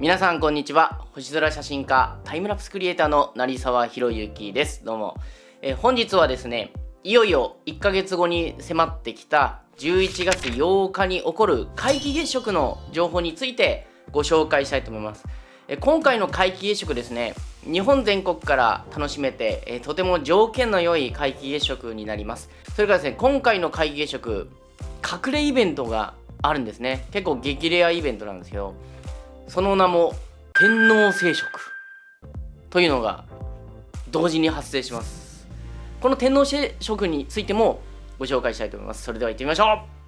皆さんこんにちは。星空写真家タイムラプスクリエイターの成沢宏之です。どうも、え、本日はですねいよいよ1ヶ月後に迫ってきた11月8日に起こる皆既月食の情報についてご紹介したいと思います、え、今回の皆既月食ですね日本全国から楽しめて、え、とても条件の良い皆既月食になります。それからですね今回の皆既月食隠れイベントがあるんですね。結構激レアイベントなんですけどその名も天皇聖職というのが同時に発生します。この天皇聖職についてもご紹介したいと思います。それでは行ってみましょう。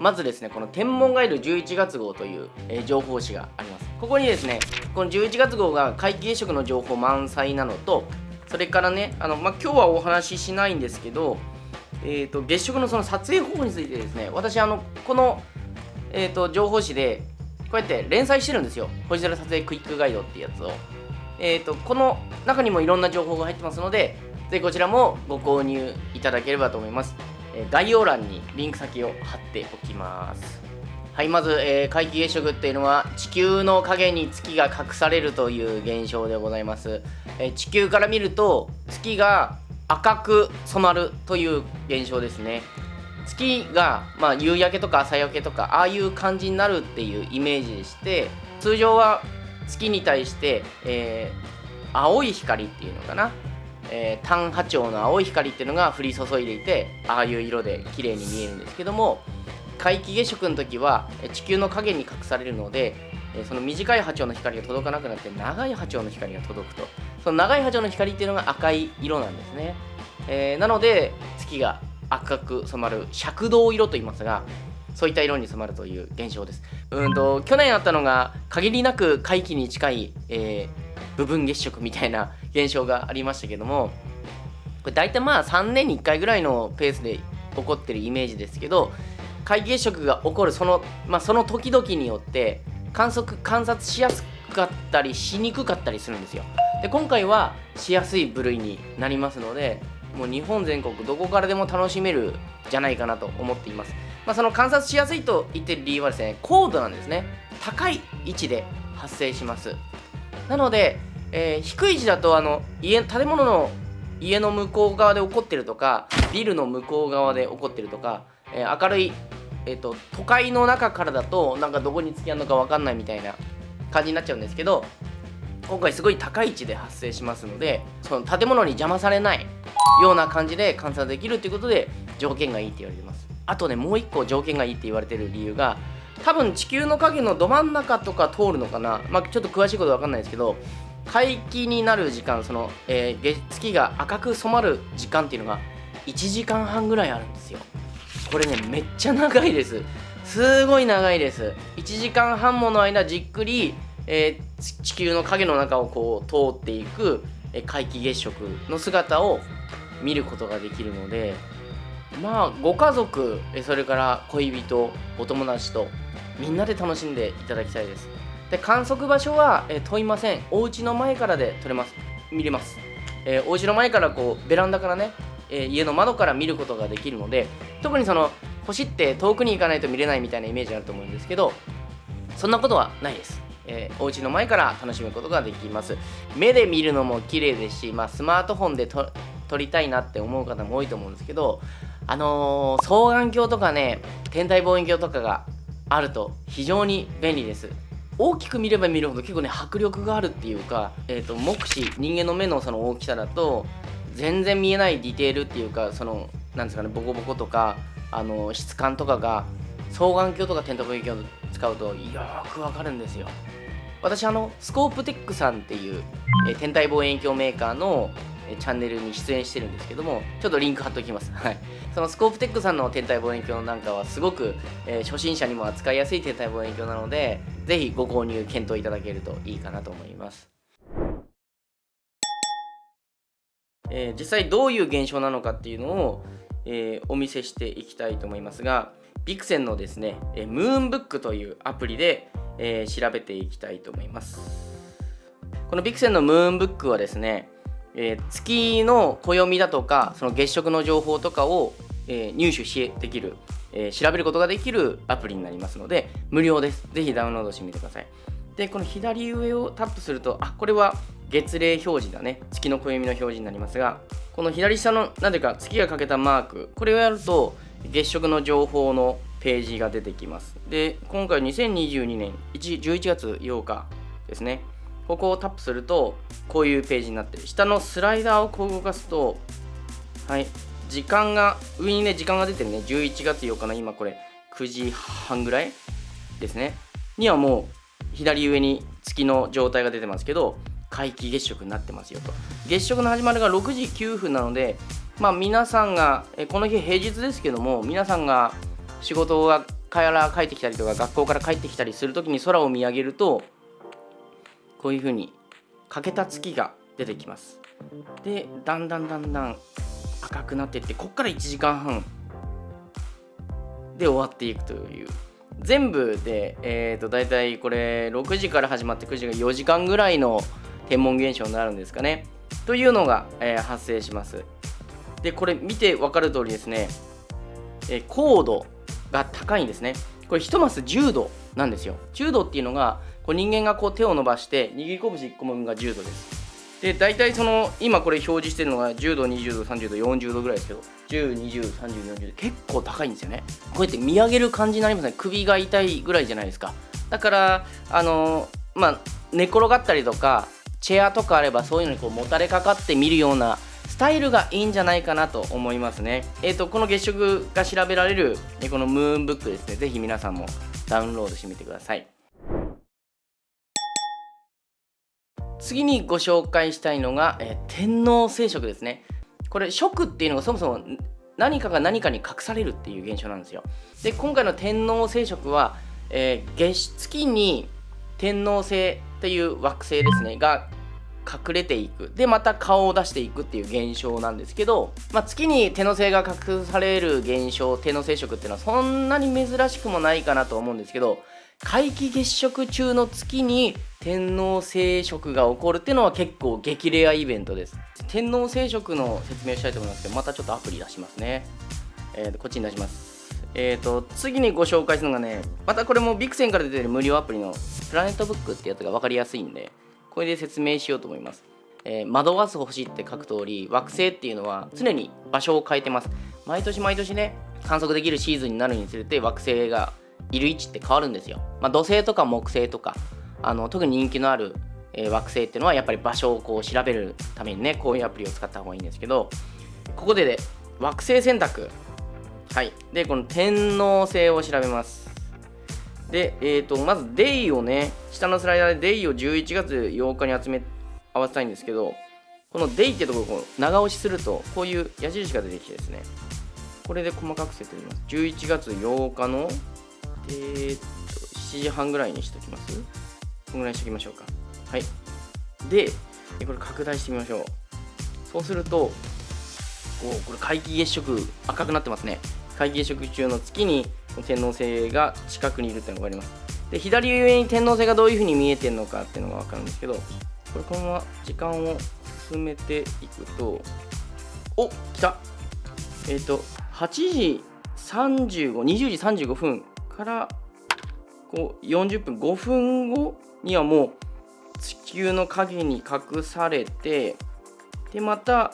まずですねこの天文ガイド11月号という、えー、情報誌があります。ここにですねこの11月号が皆既月食の情報満載なのとそれからねあの、まあ、今日はお話ししないんですけど、えーと、月食のその撮影方法についてですね私あのこの、えーと、情報誌でこうやって連載してるんですよ。星空撮影クイックガイドっていうやつを。えーとこの中にもいろんな情報が入ってますのでぜひこちらもご購入いただければと思います。概要欄にリンク先を貼っておきます。はいまず、えー、皆既月食っていうのは地球の影に月が隠されるという現象でございます、えー、地球から見ると月が赤く染まるという現象ですね。月が、まあ、夕焼けとか朝焼けとかああいう感じになるっていうイメージでして通常は月に対して、えー、青い光っていうのかな。えー、単波長の青い光っていうのが降り注いでいてああいう色で綺麗に見えるんですけども皆既月食の時は地球の影に隠されるのでその短い波長の光が届かなくなって長い波長の光が届くと。その長い波長の光っていうのが赤い色なんですね、えー、なので月が赤く染まる赤銅色と言いますがそういった色に染まるという現象です。うんと去年あったのが限りなく皆既に近い、えー部分月食みたいな現象がありましたけどもこれ大体まあ3年に1回ぐらいのペースで起こってるイメージですけど皆既月食が起こるその,、まあ、その時々によって観測観察しやすかったりしにくかったりするんですよ。で今回はしやすい部類になりますのでもう日本全国どこからでも楽しめるじゃないかなと思っています、まあ、その観察しやすいと言ってる理由はですね高度なんですね。高い位置で発生します。なので、えー、低い位置だとあの家建物の家の向こう側で起こってるとかビルの向こう側で起こってるとか、えー、明るい、えーと、都会の中からだとなんかどこにつきあるのか分かんないみたいな感じになっちゃうんですけど今回すごい高い位置で発生しますのでその建物に邪魔されないような感じで観察できるっていうことで条件がいいって言われてます。あとねもう一個条件がいいって言われてる理由が多分地球の影のど真ん中とか通るのかな、まあ、ちょっと詳しいこと分かんないですけど皆既になる時間その、えー、月が赤く染まる時間っていうのが1時間半ぐらいあるんですよ。これねめっちゃ長いです。すごい長いです。1時間半もの間じっくり、えー、地球の影の中をこう通っていく、えー、皆既月食の姿を見ることができるのでまあご家族それから恋人お友達とみんなで楽しんでいただきたいです。で観測場所は、え問いません。お家の前からで撮れます。見れます、えー、お家の前からこうベランダからね、えー、家の窓から見ることができるので特にその星って遠くに行かないと見れないみたいなイメージあると思うんですけどそんなことはないです。えー、お家の前から楽しむことができます。目で見るのも綺麗ですし、まあ、スマートフォンで撮りたいなって思う方も多いと思うんですけどあのー、双眼鏡とかね天体望遠鏡とかがあると非常に便利です。大きく見れば見るほど結構ね迫力があるっていうか、えーと、目視人間の目のその大きさだと全然見えないディテールっていうかそのなんですかねボコボコとかあの質感とかが双眼鏡とか点灯望遠鏡を使うとよくわかるんですよ。私あのスコープテックさんっていう、え、天体望遠鏡メーカーのチャンネルに出演してるんですけどもちょっとリンク貼っておきます、はい、そのスコープテックさんの天体望遠鏡なんかはすごく、えー、初心者にも扱いやすい天体望遠鏡なのでぜひご購入検討いただけるといいかなと思います。えー、実際どういう現象なのかっていうのを、えー、お見せしていきたいと思いますがビクセンのですね、えムーンブックというアプリで、えー、調べていきたいと思います。このビクセンのムーンブックはですね、えー、月の暦だとかその月食の情報とかを、え、入手しできる、え、調べることができるアプリになりますので無料です。ぜひダウンロードしてみてください。でこの左上をタップするとあこれは月齢表示だね。月の暦の表示になりますがこの左下の何ていうか月がかけたマークこれをやると月食の情報のページが出てきます。で今回2022年11月8日ですね。ここをタップするとこういうページになってる。下のスライダーをこう動かすとはい。時間が上にね時間が出てるね。11月8日の今これ9時半ぐらいですね。にはもう左上に月の状態が出てますけど皆既月食になってますよと。月食の始まりが6時9分なのでまあ皆さんがこの日平日ですけども皆さんが仕事がから帰ってきたりとか学校から帰ってきたりする時に空を見上げるとこういう風に欠けた月が出てきます。でだんだんだんだん赤くなっていってこっから1時間半で終わっていくという全部で、えー、と大体これ6時から始まって9時が4時間ぐらいの天文現象になるんですかね。というのが、えー、発生します。でこれ見て分かる通りですね、えー、高度が高いんですね。これ1マス10度なんですよ。10度っていうのがこう人間がこう手を伸ばして握り拳1個分が10度です。で大体その今これ表示してるのが10度20度30度40度ぐらいですけど10203040結構高いんですよねこうやって見上げる感じになりますね首が痛いぐらいじゃないですかだからあのまあ寝転がったりとかチェアとかあればそういうのにこうもたれかかって見るようなスタイルがいいんじゃないかなと思いますね。えっ、ー、と、この月食が調べられる、このムーンブックですね、ぜひ皆さんもダウンロードしてみてください。次にご紹介したいのが、えー、天王星食ですね。これ、食っていうのがそもそも何かが何かに隠されるっていう現象なんですよ。で、今回の天王星食は、えー、月月に天王星っていう惑星ですねが隠れていくでまた顔を出していくっていう現象なんですけど、まあ、月に手の星が隠される現象手の星食っていうのはそんなに珍しくもないかなと思うんですけど皆既月食中の月に天王星食が起こるっていうのは結構激レアイベントです天王星食の説明をしたいと思いますけどまたちょっとアプリ出しますね、えー、こっちに出しますえーと、次にご紹介するのがねまたこれもビクセンから出てる無料アプリのプラネットブックってやつが分かりやすいんでこれで説明しようと思います、えー、惑わす星って書く通り惑星っていうのは常に場所を変えてます毎年毎年ね観測できるシーズンになるにつれて惑星がいる位置って変わるんですよ、まあ、土星とか木星とかあの特に人気のある、え、惑星っていうのはやっぱり場所をこう調べるためにねこういうアプリを使った方がいいんですけどここでね惑星選択。はい。でこの天王星を調べます。で、えーと、まずデイをね、下のスライダーでデイを11月8日に集め、合わせたいんですけど、このデイってところを長押しすると、こういう矢印が出てきてですね、これで細かく設定します。11月8日の、えー、っと、7時半ぐらいにしときます？このぐらいにしときましょうか。はい。で、これ拡大してみましょう。そうすると、おこれ皆既月食赤くなってますね。皆既月食中の月に天王星が近くにいるっていうのが分かりますで左上に天王星がどういうふうに見えてるのかっていうのが分かるんですけどこれこのまま時間を進めていくとお来たえっ、ー、と8時3520時35分からこう40分5分後にはもう地球の影に隠されてでまた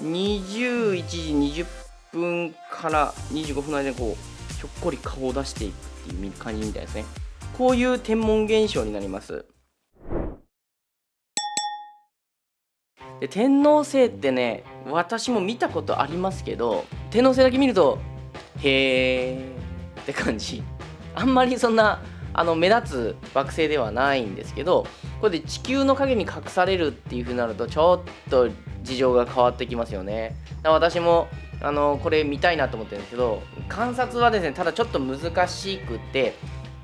21時20分から25分の間にこうひょっこり顔を出していくっていう感じみたいですね。こういう天文現象になります。で天王星ってね私も見たことありますけど天王星だけ見るとへーって感じ。あんまりそんなあの目立つ惑星ではないんですけどこれで地球の影に隠されるっていう風になるとちょっと事情が変わってきますよね。私もあのこれ見たいなと思ってるんですけど観察はですねただちょっと難しくて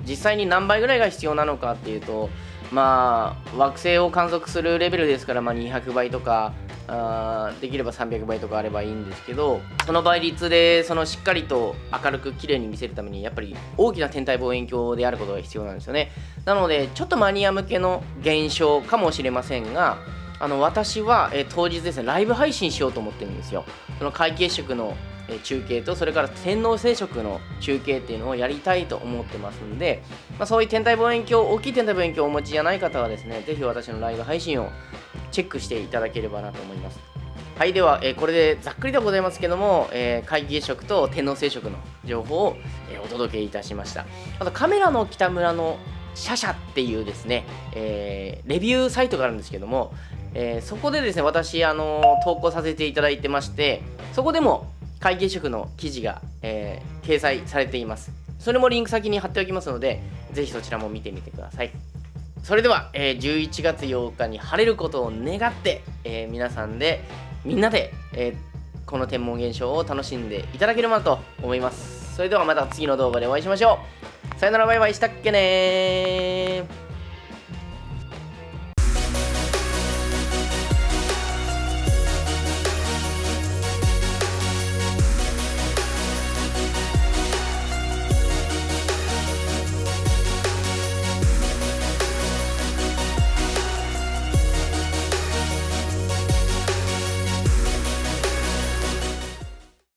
実際に何倍ぐらいが必要なのかっていうとまあ惑星を観測するレベルですから、まあ、200倍とかあできれば300倍とかあればいいんですけどその倍率でそのしっかりと明るく綺麗に見せるためにやっぱり大きな天体望遠鏡であることが必要なんですよね。なのでちょっとマニア向けの現象かもしれませんがあの私は、え、当日ですねライブ配信しようと思ってるんですよ。その皆既月食の中継とそれから天王星食の中継っていうのをやりたいと思ってますんで、まあ、そういう天体望遠鏡大きい天体望遠鏡をお持ちじゃない方はですねぜひ私のライブ配信をチェックしていただければなと思います。はいでは、えー、これでざっくりでございますけども、えー、皆既月食と天王星食の情報を、えー、お届けいたしました。あとカメラの北村のシャシャっていうですね、えー、レビューサイトがあるんですけども、え、そこでですね私あの投稿させていただいてましてそこでも会計職の記事が、えー、掲載されています。それもリンク先に貼っておきますので、ぜひそちらも見てみてください。それでは、えー、11月8日に晴れることを願って、えー、皆さんで、みんなで、えー、この天文現象を楽しんでいただければと思います。それではまた次の動画でお会いしましょう。さよならバイバイしたっけね